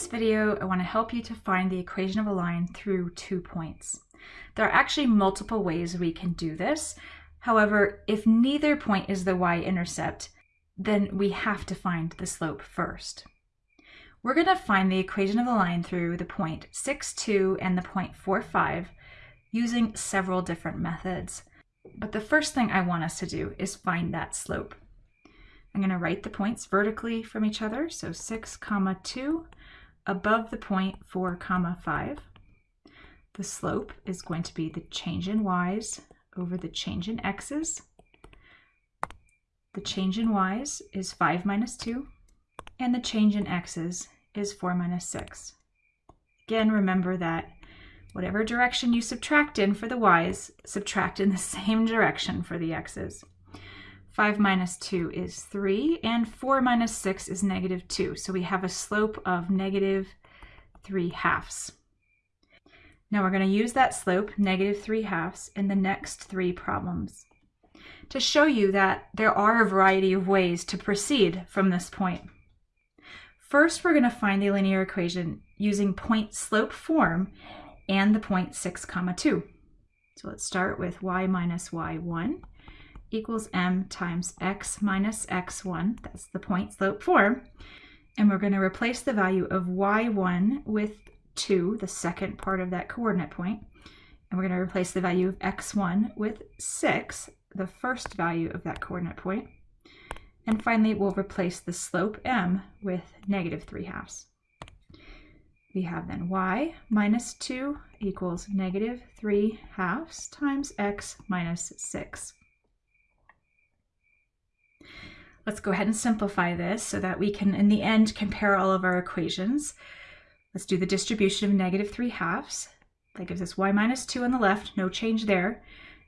this video, I want to help you to find the equation of a line through two points. There are actually multiple ways we can do this. However, if neither point is the y-intercept, then we have to find the slope first. We're going to find the equation of the line through the point 6, 2 and the point 4, 5 using several different methods. But the first thing I want us to do is find that slope. I'm going to write the points vertically from each other, so 6 comma 2 above the point 4 comma 5. The slope is going to be the change in y's over the change in x's. The change in y's is 5 minus 2, and the change in x's is 4 minus 6. Again, remember that whatever direction you subtract in for the y's, subtract in the same direction for the x's. 5 minus 2 is 3, and 4 minus 6 is negative 2. So we have a slope of negative 3 halves. Now we're going to use that slope, negative 3 halves, in the next three problems to show you that there are a variety of ways to proceed from this point. First, we're going to find the linear equation using point slope form and the point 6 comma 2. So let's start with y minus y1 equals m times x minus x1, that's the point slope form, and we're going to replace the value of y1 with 2, the second part of that coordinate point, and we're going to replace the value of x1 with 6, the first value of that coordinate point, and finally we'll replace the slope m with negative 3 halves. We have then y minus 2 equals negative 3 halves times x minus 6. Let's go ahead and simplify this so that we can, in the end, compare all of our equations. Let's do the distribution of negative 3 halves. That gives us y minus 2 on the left, no change there,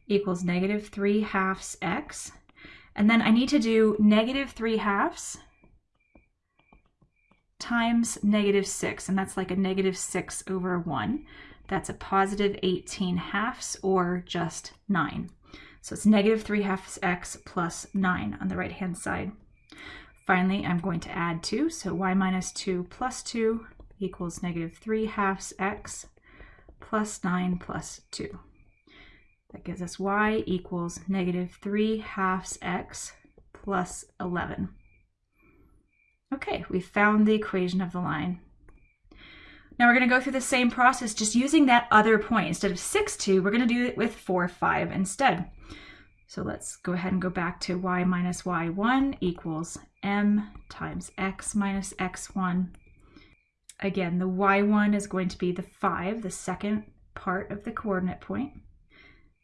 equals negative 3 halves x. And then I need to do negative 3 halves times negative 6, and that's like a negative 6 over 1. That's a positive 18 halves, or just 9. So it's negative 3 halves x plus 9 on the right-hand side. Finally, I'm going to add 2, so y minus 2 plus 2 equals negative 3 halves x plus 9 plus 2. That gives us y equals negative 3 halves x plus 11. Okay, we found the equation of the line. Now we're going to go through the same process, just using that other point. Instead of 6, 2, we're going to do it with 4, 5 instead. So let's go ahead and go back to y minus y1 equals m times x minus x1. Again, the y1 is going to be the 5, the second part of the coordinate point.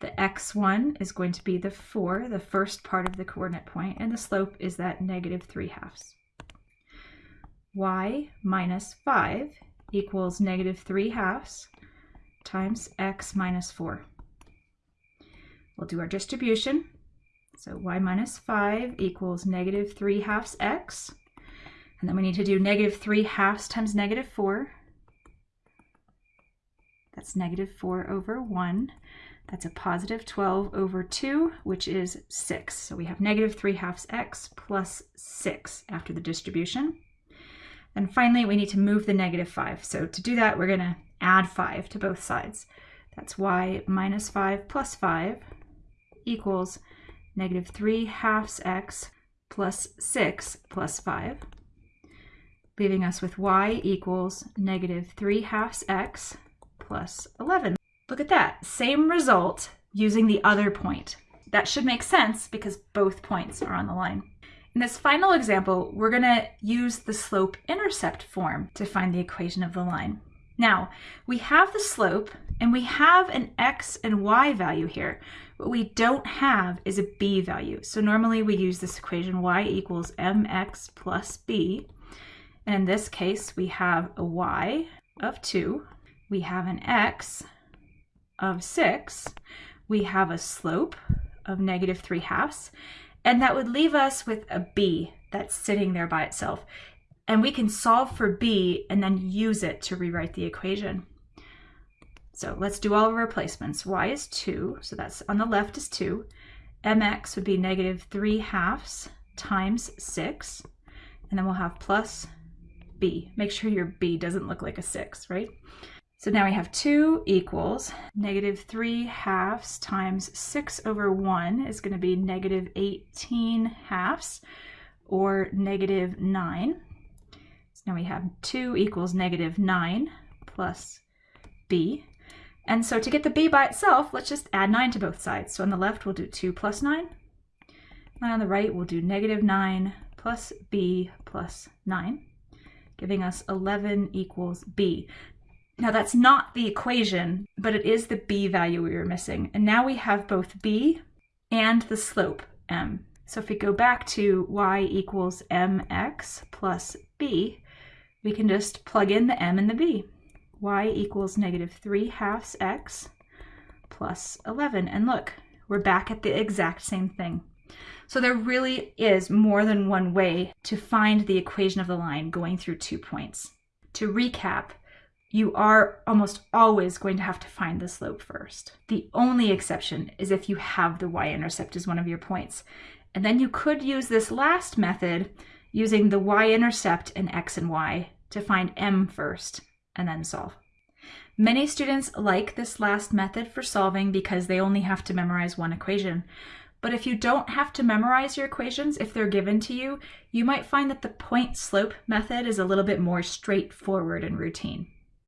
The x1 is going to be the 4, the first part of the coordinate point, and the slope is that negative 3 halves. y minus 5 equals negative 3 halves times x minus 4. We'll do our distribution. So y minus 5 equals negative 3 halves x. And then we need to do negative 3 halves times negative 4. That's negative 4 over 1. That's a positive 12 over 2, which is 6. So we have negative 3 halves x plus 6 after the distribution. And finally, we need to move the negative 5. So to do that, we're going to add 5 to both sides. That's y minus 5 plus 5 equals negative 3 halves x plus 6 plus 5, leaving us with y equals negative 3 halves x plus 11. Look at that, same result using the other point. That should make sense because both points are on the line. In this final example, we're going to use the slope-intercept form to find the equation of the line. Now, we have the slope and we have an x and y value here. What we don't have is a b value. So normally we use this equation y equals mx plus b. And in this case, we have a y of 2. We have an x of 6. We have a slope of negative 3 halves. And that would leave us with a b that's sitting there by itself. And we can solve for b and then use it to rewrite the equation. So let's do all our replacements. y is 2, so that's on the left is 2. mx would be negative 3 halves times 6. And then we'll have plus b. Make sure your b doesn't look like a 6, right? So now we have 2 equals negative 3 halves times 6 over 1 is going to be negative 18 halves, or negative 9. So now we have 2 equals negative 9 plus b. And so to get the b by itself, let's just add 9 to both sides. So on the left, we'll do 2 plus 9. And on the right, we'll do negative 9 plus b plus 9, giving us 11 equals b. Now that's not the equation, but it is the b value we were missing. And now we have both b and the slope m. So if we go back to y equals mx plus b, we can just plug in the m and the b. y equals negative 3 halves x plus 11. And look, we're back at the exact same thing. So there really is more than one way to find the equation of the line going through two points. To recap, you are almost always going to have to find the slope first. The only exception is if you have the y-intercept as one of your points. And then you could use this last method using the y-intercept and x and y to find m first and then solve. Many students like this last method for solving because they only have to memorize one equation. But if you don't have to memorize your equations, if they're given to you, you might find that the point slope method is a little bit more straightforward and routine.